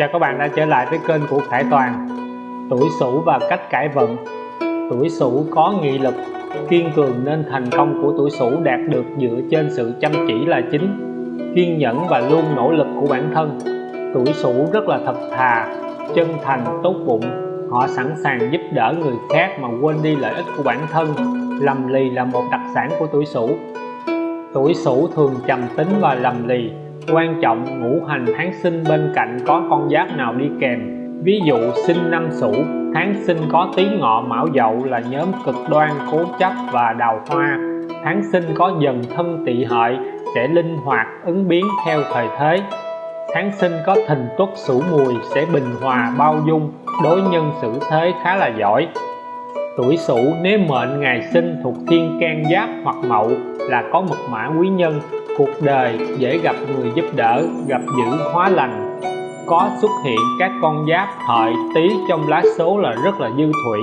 Chào các bạn đã trở lại với kênh của Khải Toàn. Tuổi Sửu và cách cải vận. Tuổi Sửu có nghị lực, kiên cường nên thành công của tuổi Sửu đạt được dựa trên sự chăm chỉ là chính, kiên nhẫn và luôn nỗ lực của bản thân. Tuổi Sửu rất là thật thà, chân thành, tốt bụng. Họ sẵn sàng giúp đỡ người khác mà quên đi lợi ích của bản thân. Lầm lì là một đặc sản của tuổi Sửu. Tuổi Sửu thường trầm tính và lầm lì quan trọng ngũ hành tháng sinh bên cạnh có con giáp nào đi kèm. Ví dụ, sinh năm Sửu, tháng sinh có tí ngọ mão dậu là nhóm cực đoan, cố chấp và đào hoa. Tháng sinh có dần thân tỵ hợi, sẽ linh hoạt, ứng biến theo thời thế. Tháng sinh có thìn tuất sửu mùi, sẽ bình hòa, bao dung. Đối nhân xử thế khá là giỏi. Tuổi sửu, nếu mệnh ngày sinh thuộc thiên can giáp hoặc mậu, là có mật mã quý nhân cuộc đời dễ gặp người giúp đỡ, gặp dữ hóa lành. Có xuất hiện các con giáp hợi tý trong lá số là rất là dư thủy.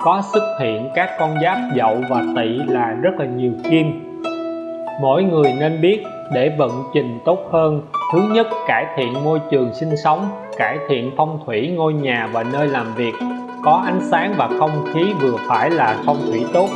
Có xuất hiện các con giáp dậu và tỵ là rất là nhiều kim. Mỗi người nên biết để vận trình tốt hơn, thứ nhất, cải thiện môi trường sinh sống, cải thiện phong thủy, ngôi nhà và nơi làm việc. Có ánh sáng và không khí vừa phải là phong thủy tốt.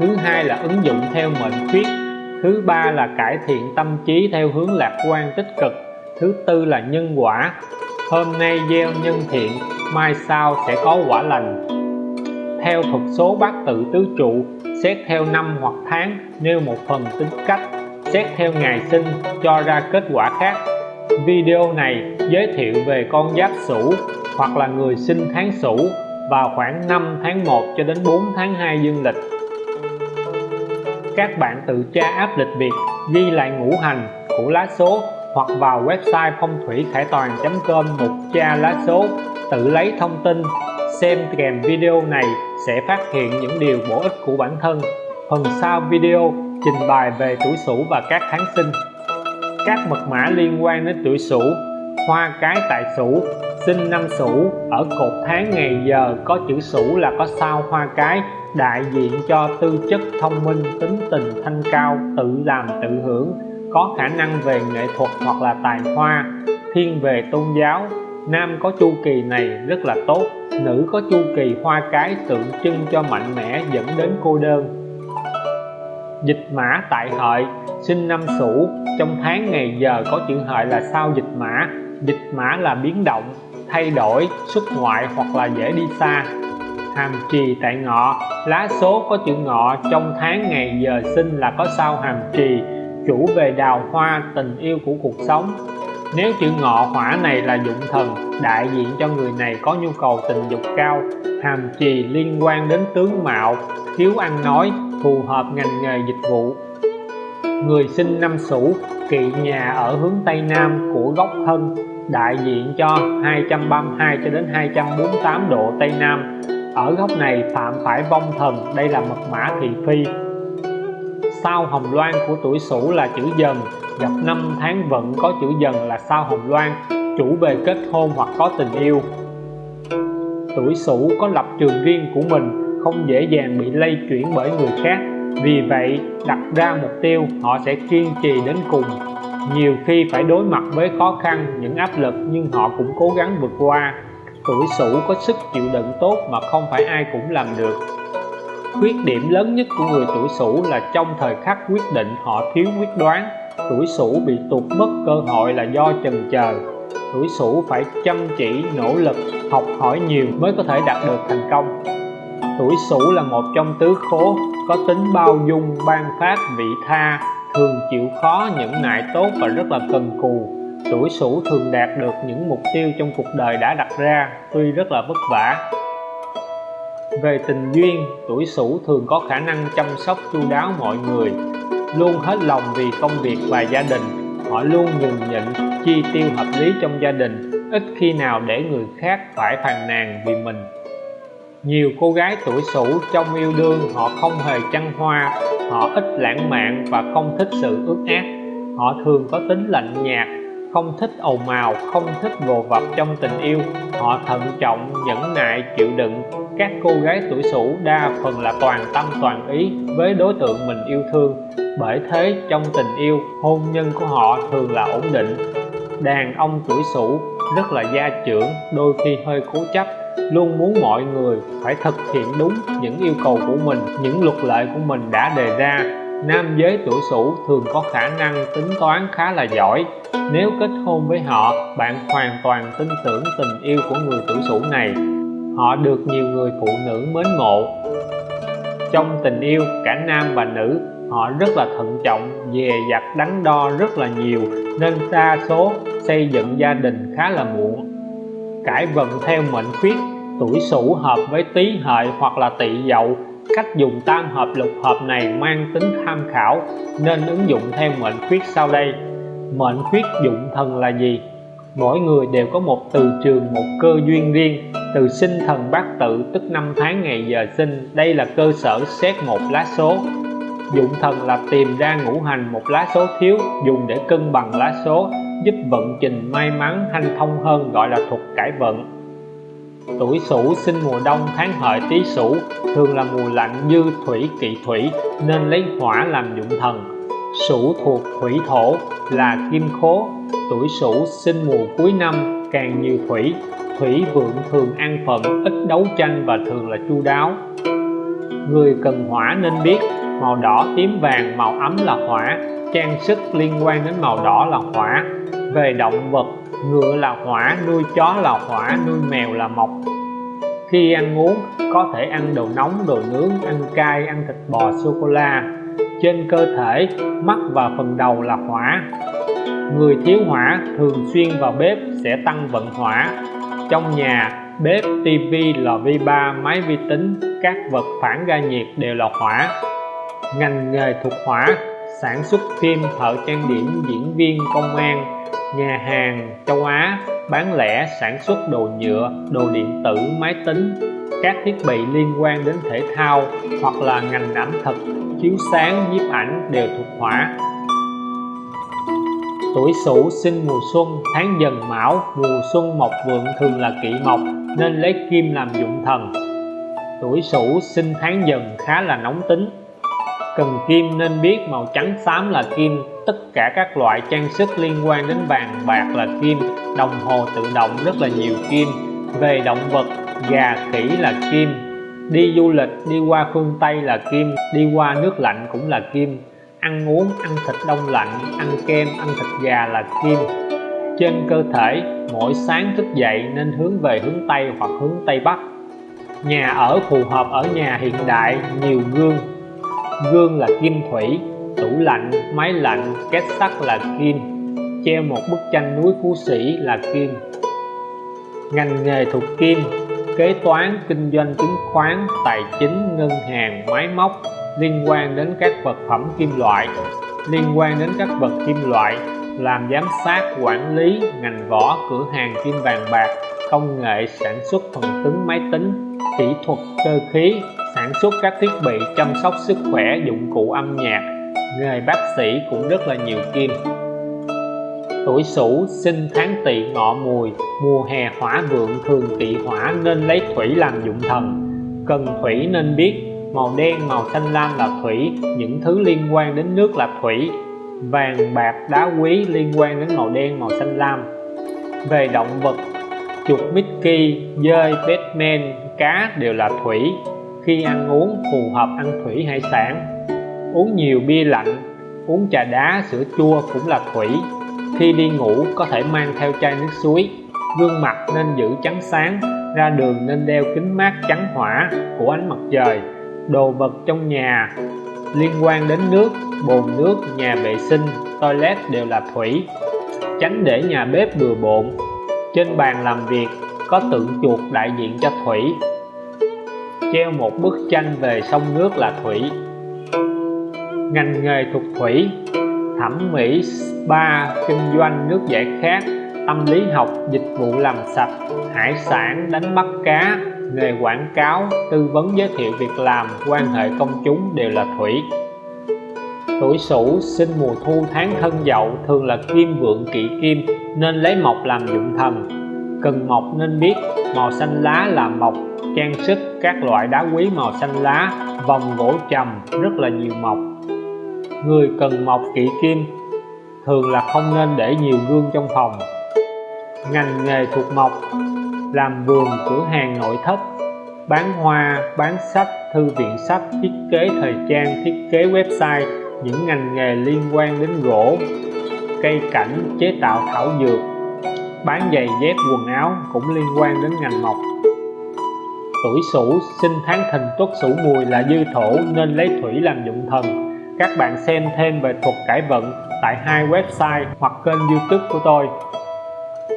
Thứ hai là ứng dụng theo mệnh khuyết thứ ba là cải thiện tâm trí theo hướng lạc quan tích cực. Thứ tư là nhân quả. Hôm nay gieo nhân thiện, mai sau sẽ có quả lành. Theo thuật số bát tự tứ trụ, xét theo năm hoặc tháng, nêu một phần tính cách. Xét theo ngày sinh, cho ra kết quả khác. Video này giới thiệu về con giáp sửu hoặc là người sinh tháng sửu vào khoảng 5 tháng 1 cho đến 4 tháng 2 dương lịch các bạn tự tra áp lịch Việt ghi lại ngũ hành của lá số hoặc vào website phong thủy khải toàn.com mục tra lá số, tự lấy thông tin, xem kèm video này sẽ phát hiện những điều bổ ích của bản thân. Phần sau video, trình bày về tuổi Sửu và các tháng sinh. Các mật mã liên quan đến tuổi Sửu. Hoa cái tại Sửu. Sinh năm Sửu. Ở cột tháng ngày giờ có chữ Sửu là có sao hoa cái đại diện cho tư chất thông minh, tính tình thanh cao, tự làm tự hưởng, có khả năng về nghệ thuật hoặc là tài hoa, thiên về tôn giáo. Nam có chu kỳ này rất là tốt, nữ có chu kỳ hoa cái tượng trưng cho mạnh mẽ dẫn đến cô đơn. Dịch mã tại hợi, sinh năm sửu, trong tháng ngày giờ có chữ hợi là sao dịch mã. Dịch mã là biến động, thay đổi, xuất ngoại hoặc là dễ đi xa hàm trì tại ngọ. Lá số có chữ ngọ trong tháng ngày giờ sinh là có sao hàm trì, chủ về đào hoa, tình yêu của cuộc sống. Nếu chữ ngọ hỏa này là dụng thần, đại diện cho người này có nhu cầu tình dục cao, hàm trì liên quan đến tướng mạo, thiếu ăn nói, phù hợp ngành nghề dịch vụ. Người sinh năm Sửu, kỵ nhà ở hướng Tây Nam của góc thân, đại diện cho 232 cho đến 248 độ Tây Nam ở góc này phạm phải vong thần, đây là mật mã thị phi. Sao hồng loan của tuổi Sửu là chữ dần, gặp năm tháng vận có chữ dần là sao hồng loan, chủ về kết hôn hoặc có tình yêu. Tuổi Sửu có lập trường riêng của mình, không dễ dàng bị lây chuyển bởi người khác. Vì vậy, đặt ra mục tiêu, họ sẽ kiên trì đến cùng. Nhiều khi phải đối mặt với khó khăn, những áp lực, nhưng họ cũng cố gắng vượt qua tuổi sửu có sức chịu đựng tốt mà không phải ai cũng làm được. Khuyết điểm lớn nhất của người tuổi sửu là trong thời khắc quyết định họ thiếu quyết đoán, tuổi sửu bị tụt mất cơ hội là do chần chờ tuổi sửu phải chăm chỉ, nỗ lực, học hỏi nhiều mới có thể đạt được thành công. Tuổi sửu là một trong tứ khố, có tính bao dung, ban phát, vị tha, thường chịu khó, nhẫn nại tốt và rất là cần cù tuổi sửu thường đạt được những mục tiêu trong cuộc đời đã đặt ra, tuy rất là vất vả. Về tình duyên, tuổi sửu thường có khả năng chăm sóc, chu đáo mọi người. Luôn hết lòng vì công việc và gia đình, họ luôn nhường nhịn chi tiêu hợp lý trong gia đình, ít khi nào để người khác phải phàn nàn vì mình. Nhiều cô gái tuổi sửu trong yêu đương, họ không hề chăn hoa, họ ít lãng mạn và không thích sự ước ác họ thường có tính lạnh nhạt không thích ồn ào, không thích vồ vập trong tình yêu. Họ thận trọng, nhẫn nại, chịu đựng. Các cô gái tuổi sửu đa phần là toàn tâm, toàn ý với đối tượng mình yêu thương. Bởi thế, trong tình yêu, hôn nhân của họ thường là ổn định. Đàn ông tuổi sửu rất là gia trưởng, đôi khi hơi cố chấp, luôn muốn mọi người phải thực hiện đúng những yêu cầu của mình, những luật lệ của mình đã đề ra nam giới tuổi sửu thường có khả năng tính toán khá là giỏi. Nếu kết hôn với họ, bạn hoàn toàn tin tưởng tình yêu của người tuổi sửu này. Họ được nhiều người phụ nữ mến mộ. Trong tình yêu, cả nam và nữ, họ rất là thận trọng, dè dặt, đắn đo rất là nhiều, nên đa số xây dựng gia đình khá là muộn. Cải vận theo mệnh khuyết, tuổi sửu hợp với tý hợi hoặc là tỵ dậu cách dùng tam hợp lục hợp này mang tính tham khảo, nên ứng dụng theo mệnh khuyết sau đây. Mệnh khuyết dụng thần là gì? Mỗi người đều có một từ trường, một cơ duyên riêng, từ sinh thần bát tự, tức năm tháng ngày giờ sinh. Đây là cơ sở xét một lá số. Dụng thần là tìm ra ngũ hành một lá số thiếu, dùng để cân bằng lá số, giúp vận trình may mắn hanh thông hơn, gọi là thuật cải vận tuổi sửu sinh mùa đông tháng hợi tý sửu, thường là mùa lạnh như thủy kỵ thủy, nên lấy hỏa làm dụng thần. Sửu thuộc thủy thổ, là kim khố. Tuổi sửu sinh mùa cuối năm, càng nhiều thủy. Thủy vượng thường an phận ít đấu tranh và thường là chu đáo. Người cần hỏa nên biết, màu đỏ tím vàng, màu ấm là hỏa. Trang sức liên quan đến màu đỏ là hỏa. Về động vật ngựa là hỏa, nuôi chó là hỏa, nuôi mèo là mộc. Khi ăn uống, có thể ăn đồ nóng, đồ nướng, ăn cay, ăn thịt bò, sô cô la. Trên cơ thể, mắt và phần đầu là hỏa. Người thiếu hỏa thường xuyên vào bếp sẽ tăng vận hỏa. Trong nhà, bếp, tivi, lò vi ba, máy vi tính, các vật phản ra nhiệt đều là hỏa. Ngành nghề thuộc hỏa, sản xuất phim, thợ trang điểm, diễn viên, công an nhà hàng châu Á bán lẻ, sản xuất đồ nhựa, đồ điện tử, máy tính. Các thiết bị liên quan đến thể thao hoặc là ngành ẩm thực, chiếu sáng, nhiếp ảnh đều thuộc hỏa tuổi sửu sinh mùa xuân, tháng dần mão, mùa xuân mộc vượng thường là kỵ mộc, nên lấy kim làm dụng thần. Tuổi sửu sinh tháng dần khá là nóng tính cần kim nên biết màu trắng xám là kim. Tất cả các loại trang sức liên quan đến vàng, bạc là kim. Đồng hồ tự động rất là nhiều kim. Về động vật, gà, khỉ là kim. Đi du lịch, đi qua phương Tây là kim. Đi qua nước lạnh cũng là kim. Ăn uống, ăn thịt đông lạnh, ăn kem, ăn thịt gà là kim. Trên cơ thể, mỗi sáng thức dậy nên hướng về hướng Tây hoặc hướng Tây Bắc. Nhà ở phù hợp ở nhà hiện đại, nhiều gương gương là kim thủy, tủ lạnh, máy lạnh, két sắt là kim. Treo một bức tranh núi phú sĩ là kim. Ngành nghề thuộc kim, kế toán, kinh doanh chứng khoán, tài chính, ngân hàng, máy móc, liên quan đến các vật phẩm kim loại. Liên quan đến các vật kim loại, làm giám sát, quản lý, ngành võ cửa hàng kim vàng bạc, công nghệ sản xuất phần cứng máy tính, kỹ thuật, cơ khí sản xuất các thiết bị chăm sóc sức khỏe dụng cụ âm nhạc. Nghề bác sĩ cũng rất là nhiều kim. Tuổi sửu sinh tháng tỵ ngọ mùi mùa hè hỏa vượng thường tỵ hỏa nên lấy thủy làm dụng thần. Cần thủy nên biết màu đen màu xanh lam là thủy những thứ liên quan đến nước là thủy. Vàng bạc đá quý liên quan đến màu đen màu xanh lam. Về động vật chuột Mickey, dơi, Batman, cá đều là thủy khi ăn uống phù hợp ăn thủy hải sản. Uống nhiều bia lạnh, uống trà đá, sữa chua cũng là thủy. Khi đi ngủ có thể mang theo chai nước suối. Gương mặt nên giữ trắng sáng, ra đường nên đeo kính mát trắng hỏa của ánh mặt trời. Đồ vật trong nhà liên quan đến nước, bồn nước, nhà vệ sinh, toilet đều là thủy. Tránh để nhà bếp bừa bộn. Trên bàn làm việc có tượng chuột đại diện cho thủy treo một bức tranh về sông nước là thủy. Ngành nghề thuộc thủy, thẩm mỹ, spa, kinh doanh nước giải khát, tâm lý học, dịch vụ làm sạch, hải sản, đánh bắt cá, nghề quảng cáo, tư vấn giới thiệu việc làm, quan hệ công chúng đều là thủy. Tuổi sửu sinh mùa thu tháng thân dậu thường là kim vượng kỵ kim nên lấy mộc làm dụng thần. Cần mộc nên biết màu xanh lá là mộc, trang sức các loại đá quý màu xanh lá, vòng gỗ trầm, rất là nhiều mộc. Người cần mộc kỵ kim, thường là không nên để nhiều gương trong phòng. Ngành nghề thuộc mộc, làm vườn cửa hàng nội thất, bán hoa, bán sách, thư viện sách, thiết kế thời trang, thiết kế website, những ngành nghề liên quan đến gỗ, cây cảnh, chế tạo thảo dược bán giày, dép, quần áo cũng liên quan đến ngành mộc. Tuổi sửu, sinh tháng thìn, tuất sửu mùi là dư thổ nên lấy thủy làm dụng thần. Các bạn xem thêm về thuật cải vận tại hai website hoặc kênh youtube của tôi.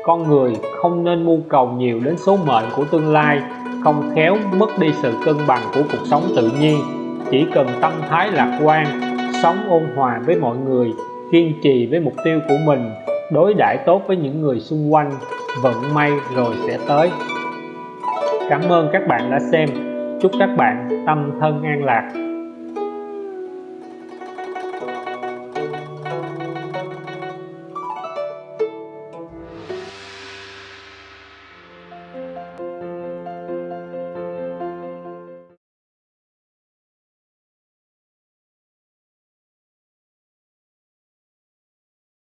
Con người không nên mưu cầu nhiều đến số mệnh của tương lai, không khéo mất đi sự cân bằng của cuộc sống tự nhiên. Chỉ cần tâm thái lạc quan, sống ôn hòa với mọi người, kiên trì với mục tiêu của mình đối đãi tốt với những người xung quanh, vận may rồi sẽ tới. Cảm ơn các bạn đã xem. Chúc các bạn tâm thân an lạc.